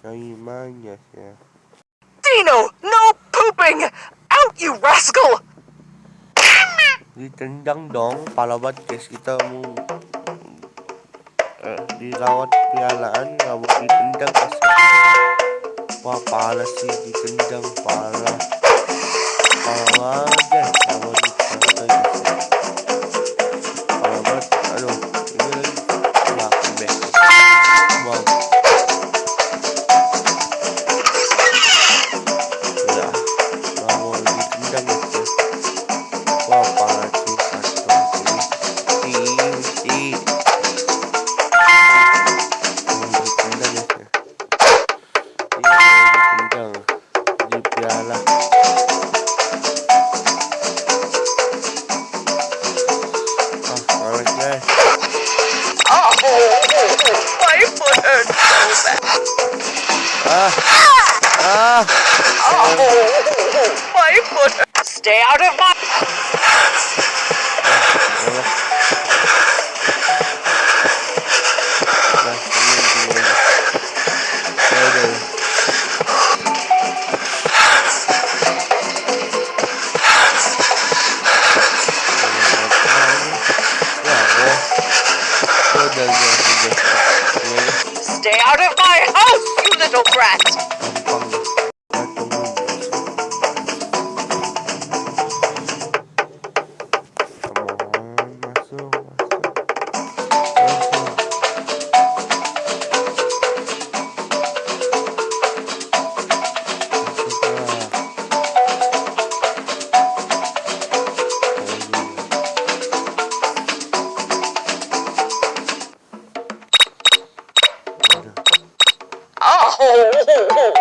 Kayaknya ya. Dino, no pooping! Out, you rascal! Ditendang dong, palabat guys kita mau eh, dirawat pialaan nggak mau ditendang guys. Wah pala sih ditendang. Pala di piala. Ah, guys. Oh, my foot hurts so bad. Ah, ah. Oh, my foot. Stay out of my... Stay out of my house, you little brat! Oh,